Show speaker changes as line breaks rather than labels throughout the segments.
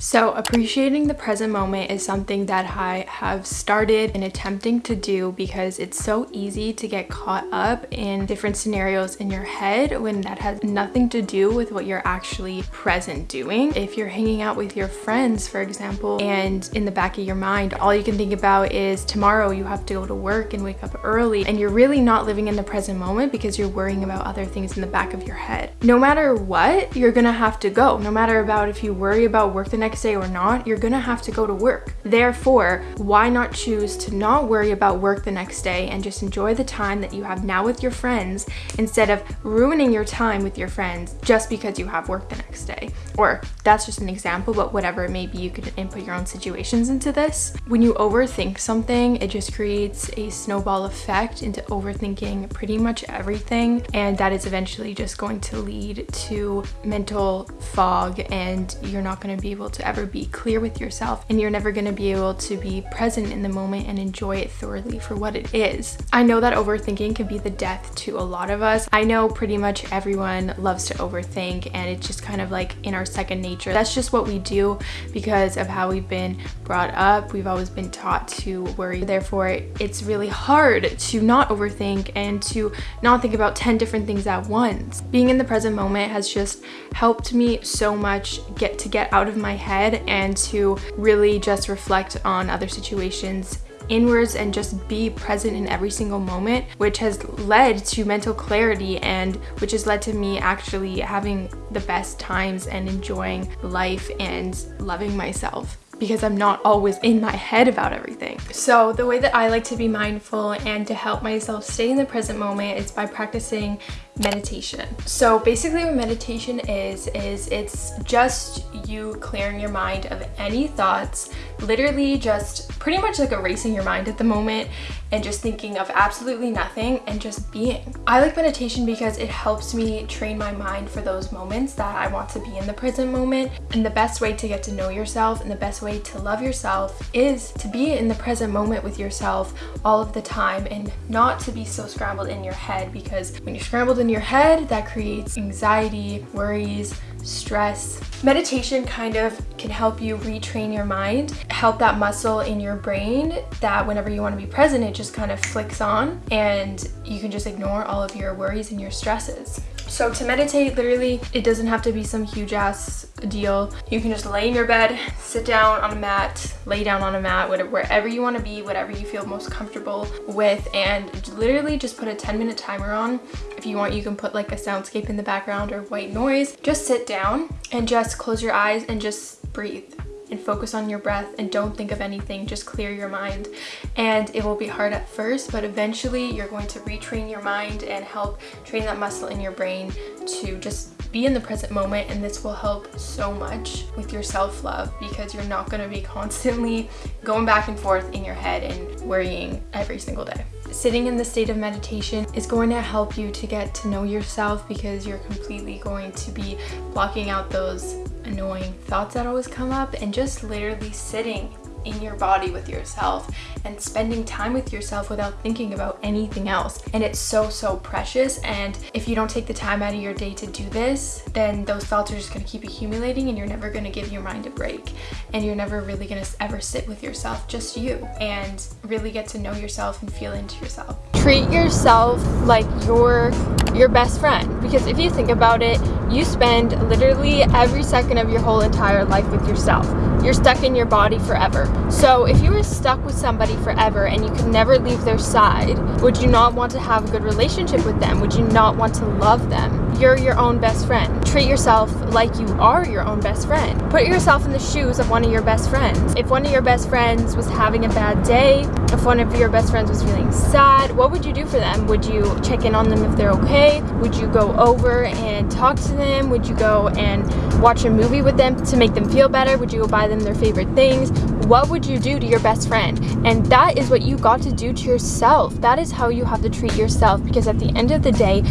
So appreciating the present moment is something that I have started in attempting to do because it's so easy to get caught up in different scenarios in your head when that has nothing to do with what you're actually present doing. If you're hanging out with your friends, for example, and in the back of your mind, all you can think about is tomorrow you have to go to work and wake up early and you're really not living in the present moment because you're worrying about other things in the back of your head. No matter what, you're gonna have to go. No matter about if you worry about work the next next day or not, you're gonna have to go to work. Therefore, why not choose to not worry about work the next day and just enjoy the time that you have now with your friends instead of ruining your time with your friends just because you have work the next day. Or that's just an example, but whatever it may be, you could input your own situations into this. When you overthink something, it just creates a snowball effect into overthinking pretty much everything. And that is eventually just going to lead to mental fog and you're not going to be able to ever be clear with yourself and you're never going to be able to be present in the moment and enjoy it thoroughly for what it is. I know that overthinking can be the death to a lot of us. I know pretty much everyone loves to overthink and it's just kind of like in our second nature. That's just what we do because of how we've been brought up. We've always been taught to worry. Therefore, it's really hard to not overthink and to not think about 10 different things at once. Being in the present moment has just helped me so much get to get out of my head and to really just reflect on other situations inwards and just be present in every single moment which has led to mental clarity and which has led to me actually having the best times and enjoying life and loving myself because I'm not always in my head about everything. So the way that I like to be mindful and to help myself stay in the present moment is by practicing meditation. So basically what meditation is, is it's just you clearing your mind of any thoughts, literally just pretty much like erasing your mind at the moment and just thinking of absolutely nothing and just being. I like meditation because it helps me train my mind for those moments that I want to be in the present moment. And the best way to get to know yourself and the best way to love yourself is to be in the present moment with yourself all of the time and not to be so scrambled in your head because when you're scrambled in your head, that creates anxiety, worries, stress. Meditation kind of can help you retrain your mind, help that muscle in your brain that whenever you want to be present, it just kind of flicks on and you can just ignore all of your worries and your stresses. So to meditate, literally, it doesn't have to be some huge ass deal. You can just lay in your bed, sit down on a mat, lay down on a mat, whatever, wherever you want to be, whatever you feel most comfortable with, and literally just put a 10 minute timer on. If you want, you can put like a soundscape in the background or white noise. Just sit down and just close your eyes and just breathe and focus on your breath and don't think of anything just clear your mind and it will be hard at first but eventually you're going to retrain your mind and help train that muscle in your brain to just be in the present moment and this will help so much with your self-love because you're not going to be constantly going back and forth in your head and worrying every single day. Sitting in the state of meditation is going to help you to get to know yourself because you're completely going to be blocking out those annoying thoughts that always come up and just literally sitting in your body with yourself and spending time with yourself without thinking about anything else. And it's so, so precious. And if you don't take the time out of your day to do this, then those thoughts are just going to keep accumulating and you're never going to give your mind a break. And you're never really going to ever sit with yourself, just you, and really get to know yourself and feel into yourself. Treat yourself like you're your best friend because if you think about it, you spend literally every second of your whole entire life with yourself. You're stuck in your body forever. So if you were stuck with somebody forever and you could never leave their side, would you not want to have a good relationship with them? Would you not want to love them? You're your own best friend. Treat yourself like you are your own best friend. Put yourself in the shoes of one of your best friends. If one of your best friends was having a bad day, if one of your best friends was feeling sad, what would you do for them? Would you check in on them if they're okay? Would you go over and talk to them? Would you go and watch a movie with them to make them feel better? Would you go buy them their favorite things? What would you do to your best friend? And that is what you got to do to yourself. That is how you have to treat yourself because at the end of the day,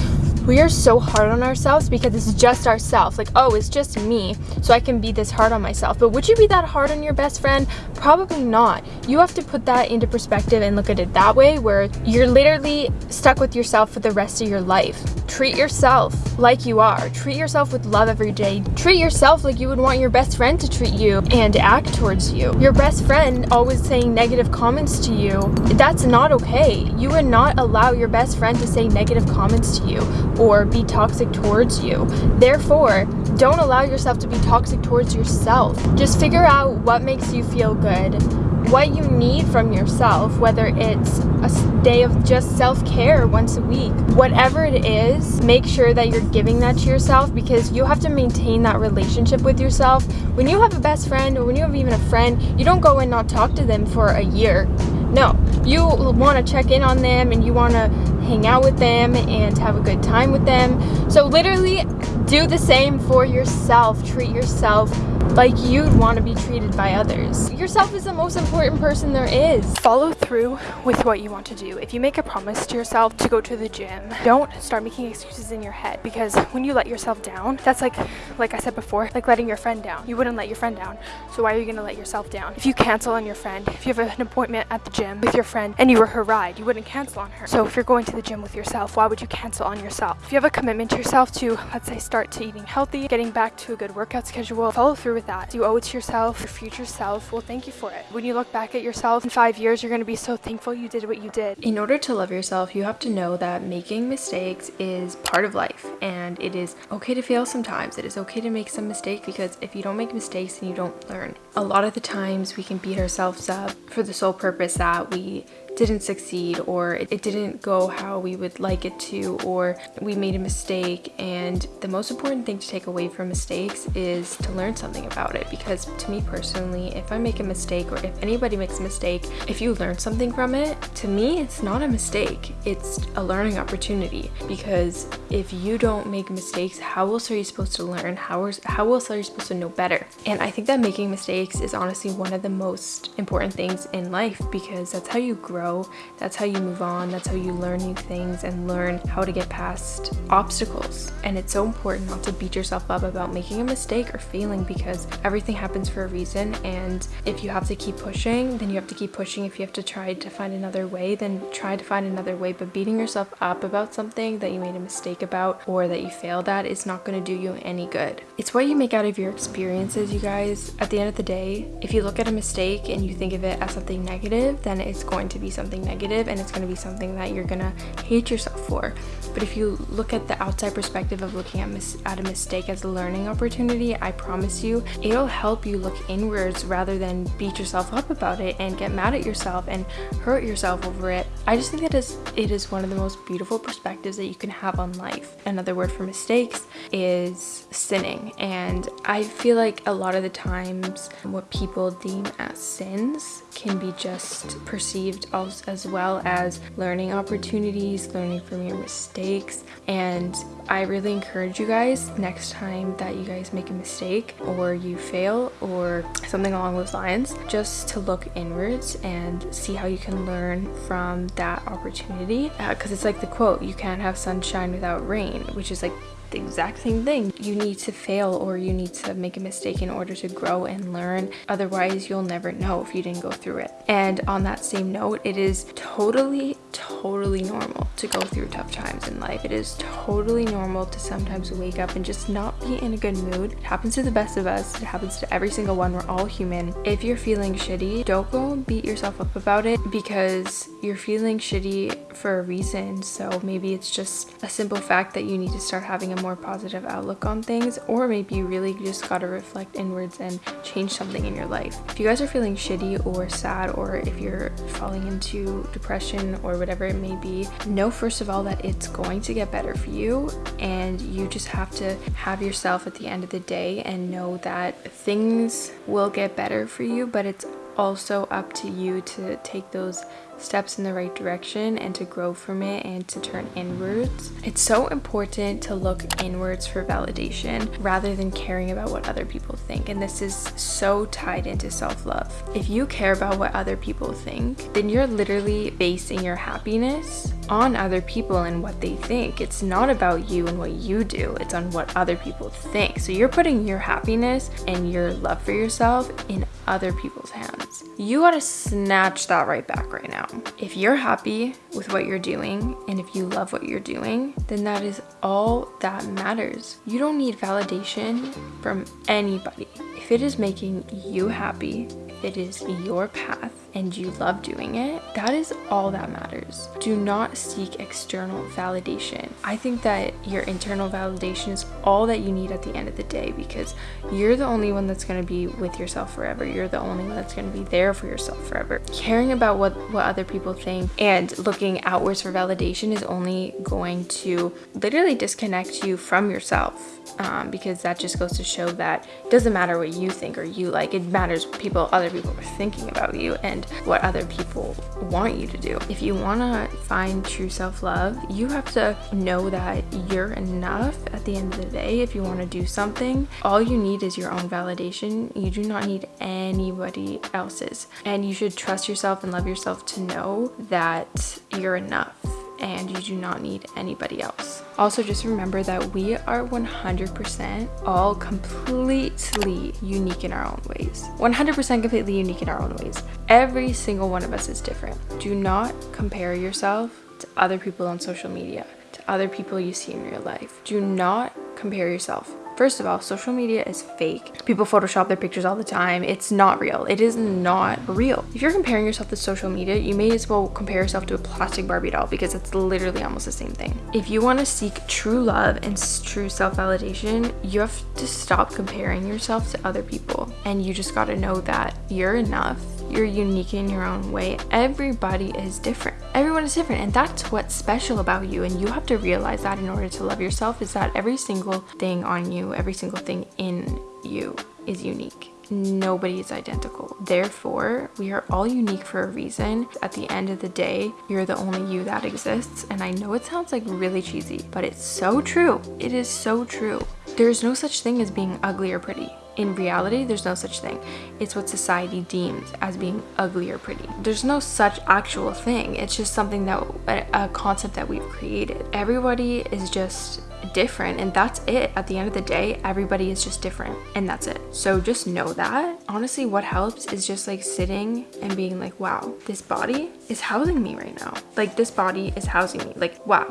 we are so hard on ourselves because it's just ourselves. Like oh it's just me so i can be this hard on myself. But would you be that hard on your best friend? Probably not. You have to put that into perspective and look at it that way where you're literally stuck with yourself for the rest of your life treat yourself like you are. Treat yourself with love every day. Treat yourself like you would want your best friend to treat you and act towards you. Your best friend always saying negative comments to you, that's not okay. You would not allow your best friend to say negative comments to you or be toxic towards you. Therefore, don't allow yourself to be toxic towards yourself. Just figure out what makes you feel good what you need from yourself, whether it's a day of just self-care once a week. Whatever it is, make sure that you're giving that to yourself because you have to maintain that relationship with yourself. When you have a best friend or when you have even a friend, you don't go and not talk to them for a year. No, you want to check in on them and you want to hang out with them and have a good time with them. So literally do the same for yourself. Treat yourself like you'd want to be treated by others. Yourself is the most important person there is. Follow through with what you want to do. If you make a promise to yourself to go to the gym, don't start making excuses in your head because when you let yourself down, that's like, like I said before, like letting your friend down. You wouldn't let your friend down. So why are you going to let yourself down? If you cancel on your friend, if you have an appointment at the gym with your friend and you were her ride, you wouldn't cancel on her. So if you're going to the gym with yourself, why would you cancel on yourself? If you have a commitment to yourself to, let's say, start to eating healthy, getting back to a good workout schedule, follow through with that. You owe it to yourself, your future self will thank you for it. When you look back at yourself in five years, you're going to be so thankful you did what you did. In order to love yourself, you have to know that making mistakes is part of life and it is okay to fail sometimes. It is okay to make some mistakes because if you don't make mistakes, then you don't learn. A lot of the times we can beat ourselves up for the sole purpose that we didn't succeed or it, didn't go how we would like it to or we made a mistake. And the most important thing to take away from mistakes is to learn something about it because to me personally if I make a mistake or if anybody makes a mistake if you learn something from it to me it's not a mistake. It's a learning opportunity because if you don't make mistakes how else are you supposed to learn? How, how else are you supposed to know better? And I think that making mistakes is honestly one of the most important things in life because that's how you grow grow. That's how you move on. That's how you learn new things and learn how to get past obstacles. And it's so important not to beat yourself up about making a mistake or failing because everything happens for a reason. And if you have to keep pushing, then you have to keep pushing. If you have to try to find another way, then try to find another way. But beating yourself up about something that you made a mistake about or that you failed at is not going to do you any good. It's what you make out of your experiences, you guys. At the end of the day, if you look at a mistake and you think of it as something negative, then it's going to be something negative and it's going to be something that you're going to hate yourself for. But if you look at the outside perspective of looking at, mis- at a mistake as a learning opportunity, I promise you, it'll help you look inwards rather than beat yourself up about it and get mad at yourself and hurt yourself over it. I just think that is, it is one of the most beautiful perspectives that you can have on life. Another word for mistakes is sinning. And I feel like a lot of the times what people deem as sins can be just perceived also as well as learning opportunities, learning from your mistakes. And I really encourage you guys next time that you guys make a mistake or you fail or something along those lines, just to look inwards and see how you can learn from that opportunity. Because uh, it's like the quote, you can't have sunshine without rain, which is like the exact same thing. You need to fail or you need to make a mistake in order to grow and learn. Otherwise, you'll never know if you didn't go through it. And on that same note, it is totally, totally normal to go through tough times in life. It is totally normal to sometimes wake up and just not be in a good mood. It happens to the best of us. It happens to every single one. We're all human. If you're feeling shitty, don't go beat yourself up about it because you're feeling shitty for a reason. So maybe it's just a simple fact that you need to start having a more positive outlook on things or maybe you really just gotta reflect inwards and change something in your life. If you guys are feeling shitty or sad or if you're falling into depression or whatever it may be, know first of all that it's going to get better for you and you just have to have yourself at the end of the day and know that things will get better for you but it's also up to you to take those steps in the right direction and to grow from it and to turn inwards. It's so important to look inwards for validation rather than caring about what other people think. And this is so tied into self-love. If you care about what other people think, then you're literally basing your happiness on other people and what they think. It's not about you and what you do, it's on what other people think. So you're putting your happiness and your love for yourself in other people's hands. You gotta snatch that right back right now. If you're happy with what you're doing and if you love what you're doing, then that is all that matters. You don't need validation from anybody. If it is making you happy, if it is your path, and you love doing it, that is all that matters. Do not seek external validation. I think that your internal validation is all that you need at the end of the day because you're the only one that's going to be with yourself forever. You're the only one that's going to be there for yourself forever. Caring about what what other people think and looking outwards for validation is only going to literally disconnect you from yourself. Um, because that just goes to show that it doesn't matter what you think or you like it matters what people other people are thinking about you and what other people want you to do. If you want to find true self love, you have to know that you're enough at the end of the day. If you want to do something, all you need is your own validation. You do not need anybody else's. And you should trust yourself and love yourself to know that you're enough and you do not need anybody else. Also, just remember that we are 100% all completely unique in our own ways. 100% completely unique in our own ways. Every single one of us is different. Do not compare yourself to other people on social media, to other people you see in real life. Do not compare yourself First of all, social media is fake. People Photoshop their pictures all the time. It's not real. It is not real. If you're comparing yourself to social media, you may as well compare yourself to a plastic Barbie doll because it's literally almost the same thing. If you want to seek true love and true self-validation, you have to stop comparing yourself to other people. And you just got to know that you're enough you're unique in your own way. Everybody is different. Everyone is different, and that's what's special about you. And you have to realize that in order to love yourself, is that every single thing on you, every single thing in you is unique. Nobody is identical. Therefore, we are all unique for a reason. At the end of the day, you're the only you that exists. And I know it sounds like really cheesy, but it's so true. It is so true. There's no such thing as being ugly or pretty in reality, there's no such thing. It's what society deems as being ugly or pretty. There's no such actual thing. It's just something that, a concept that we've created. Everybody is just different and that's it. At the end of the day, everybody is just different and that's it. So just know that. Honestly, what helps is just like sitting and being like, wow, this body is housing me right now. Like this body is housing me. Like, wow.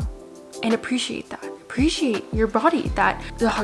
And appreciate that. Appreciate your body that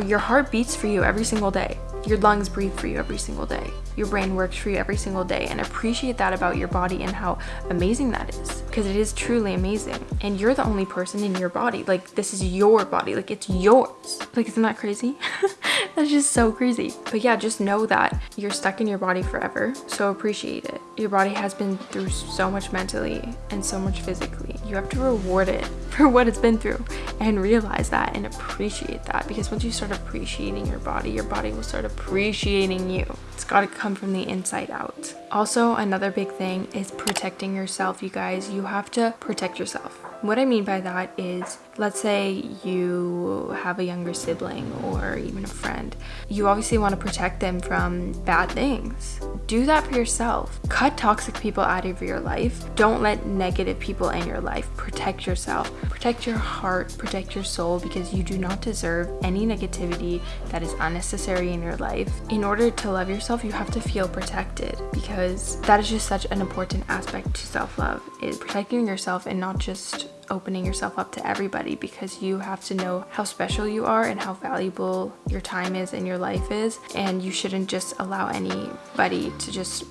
your heart beats for you every single day. Your lungs breathe for you every single day. Your brain works for you every single day and appreciate that about your body and how amazing that is because it is truly amazing. And you're the only person in your body. Like this is your body. Like it's yours. Like isn't that crazy? That's just so crazy. But yeah, just know that you're stuck in your body forever. So appreciate it. Your body has been through so much mentally and so much physically. You have to reward it for what it's been through and realize that and appreciate that because once you start appreciating your body, your body will start appreciating you. It's got to come from the inside out. Also, another big thing is protecting yourself, you guys. You have to protect yourself. What I mean by that is, let's say you have a younger sibling or even a friend. You obviously want to protect them from bad things. Do that for yourself. Cut toxic people out of your life. Don't let negative people in your life. Protect yourself. Protect your heart. Protect your soul because you do not deserve any negativity that is unnecessary in your life. In order to love yourself, you have to feel protected because that is just such an important aspect to self-love is protecting yourself and not just opening yourself up to everybody because you have to know how special you are and how valuable your time is and your life is. And you shouldn't just allow anybody to just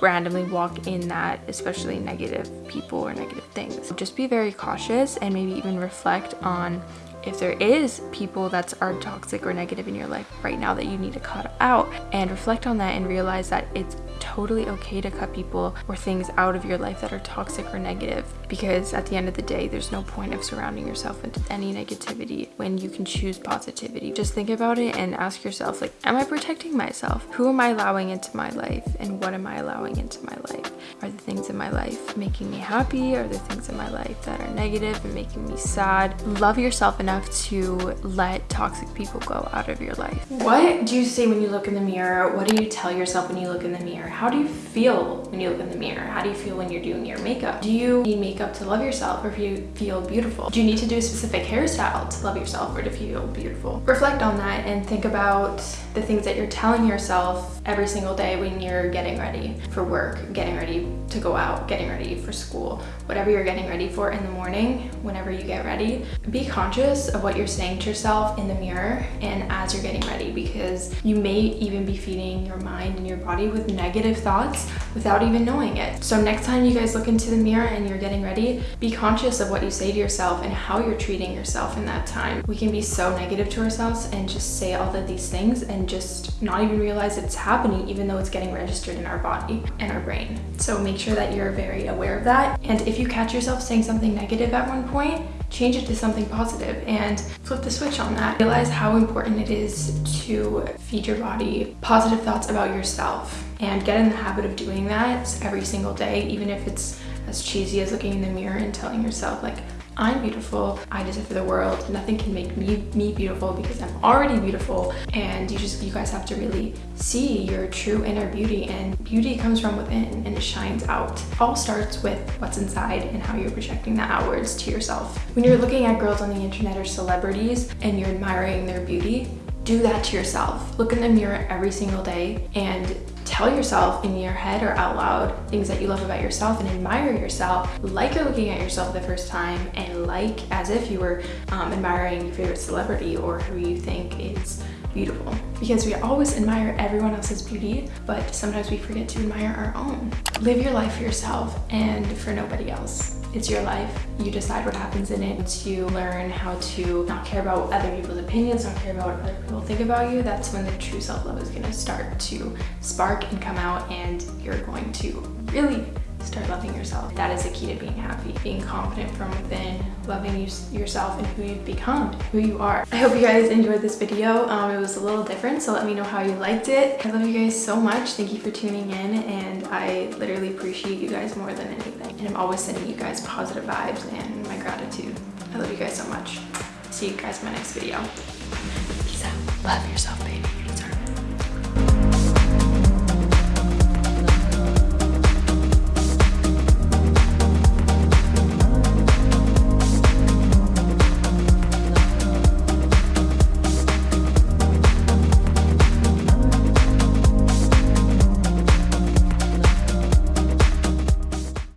randomly walk in that especially negative people or negative things. Just be very cautious and maybe even reflect on if there is people that are toxic or negative in your life right now that you need to cut out and reflect on that and realize that it's totally okay to cut people or things out of your life that are toxic or negative because at the end of the day there's no point of surrounding yourself with any negativity when you can choose positivity. Just think about it and ask yourself like am i protecting myself? Who am i allowing into my life and what am i allowing into my life? Are the things in my life making me happy? Are the things in my life that are negative and making me sad? Love yourself in enough to let toxic people go out of your life. What do you say when you look in the mirror? What do you tell yourself when you look in the mirror? How do you feel when you look in the mirror? How do you feel when you're doing your makeup? Do you need makeup to love yourself or you feel beautiful? Do you need to do a specific hairstyle to love yourself or to feel beautiful? Reflect on that and think about the things that you're telling yourself every single day when you're getting ready for work, getting ready to go out, getting ready for school, whatever you're getting ready for in the morning, whenever you get ready, be conscious of what you're saying to yourself in the mirror and as you're getting ready because you may even be feeding your mind and your body with negative thoughts without even knowing it. So next time you guys look into the mirror and you're getting ready, be conscious of what you say to yourself and how you're treating yourself in that time. We can be so negative to ourselves and just say all of these things and just not even realize it's happening even though it's getting registered in our body and our brain. So make sure that you're very aware of that. And if you catch yourself saying something negative at one point, change it to something positive and flip the switch on that. Realize how important it is to feed your body positive thoughts about yourself and get in the habit of doing that every single day, even if it's as cheesy as looking in the mirror and telling yourself like, I'm beautiful. I deserve the world. Nothing can make me me beautiful because I'm already beautiful. And you just you guys have to really see your true inner beauty. And beauty comes from within and it shines out. All starts with what's inside and how you're projecting that outwards to yourself. When you're looking at girls on the internet or celebrities and you're admiring their beauty, do that to yourself. Look in the mirror every single day and tell yourself in your head or out loud things that you love about yourself and admire yourself like you're looking at yourself the first time and like as if you were um, admiring your favorite celebrity or who you think is beautiful because we always admire everyone else's beauty but sometimes we forget to admire our own live your life for yourself and for nobody else it's your life. You decide what happens in it. You learn how to not care about other people's opinions, not care about what other people think about you. That's when the true self-love is gonna start to spark and come out and you're going to really start loving yourself. That is the key to being happy. Being confident from within, loving you, yourself and who you've become, who you are. I hope you guys enjoyed this video. Um, it was a little different, so let me know how you liked it. I love you guys so much. Thank you for tuning in and I literally appreciate you guys more than anything. And I'm always sending you guys positive vibes and my gratitude. I love you guys so much. See you guys in my next video. Peace out. Love yourself.